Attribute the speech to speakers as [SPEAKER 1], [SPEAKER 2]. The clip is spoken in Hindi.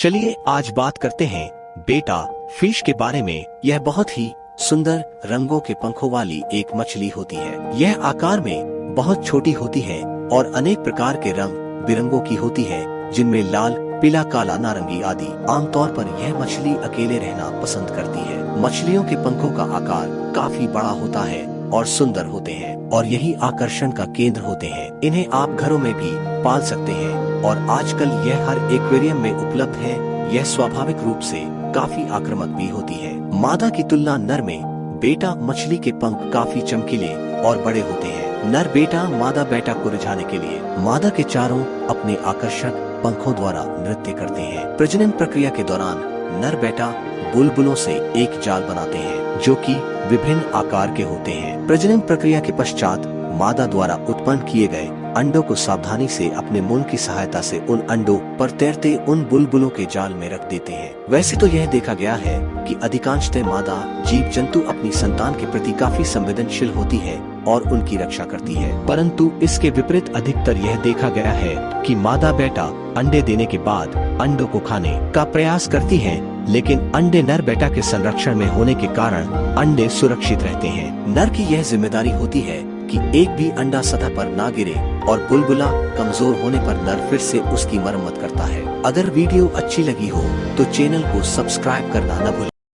[SPEAKER 1] चलिए आज बात करते हैं बेटा फ़िश के बारे में। यह बहुत ही सुंदर रंगों के पंखों वाली एक मछली होती है। यह आकार में बहुत छोटी होती है और अनेक प्रकार के रंग बिरंगों की होती है, जिनमें लाल, पीला, काला, नारंगी आदि। आमतौर पर यह मछली अकेले रहना पसंद करती है। मछलियों के पंखों का आकार काफ़ी बड़ा होता है और सुंदर होते हैं और यही आकर्षण का केंद्र होते हैं। इन्हें आप घरों में भी पाल सकते हैं और आजकल यह हर एक्वेरियम में उपलब्ध है। यह स्वाभाविक रूप से काफ़ी आक्रामक भी होती है। मादा की तुलना नर में, बेटा मछली के पंख काफ़ी चमकीले और बड़े होते हैं। नर बेटा मादा बेटा को रिझाने के लिए मादा के चारों अपने आकर्षक पंखों द्वारा नृत्य करते हैं। प्रजनन प्रक्रिया के दौरान नर बेटा बुलबुलों से एक जाल बनाते हैं, जो कि विभिन्न आकार के होते हैं। प्रजनन प्रक्रिया के पश्चात मादा द्वारा उत्पन्न किए गए अंडों को सावधानी से अपने मुँह की सहायता से उन अंडों पर तैरते उन बुलबुलों के जाल में रख देते हैं। वैसे तो यह देखा गया है कि अधिकांशतः मादा जीव जंतु अपनी संतान के प्रति काफ़ी संवेदनशील होती है और उनकी रक्षा करती है। परंतु इसके विपरीत अधिकतर यह देखा गया है कि मादा बेटा अंडे देने के बाद अंडों को खाने का प्रयास करती है लेकिन अंडे नर बेटा के संरक्षण में होने के कारण अंडे सुरक्षित रहते हैं। नर की यह ज़िम्मेदारी होती है कि एक भी अंडा सतह पर ना गिरे और बुलबुला कमज़ोर होने पर नर फिर से उसकी मरम्मत करता है। अगर वीडियो अच्छी लगी हो तो चैनल को सब्सक्राइब करना न भूलें।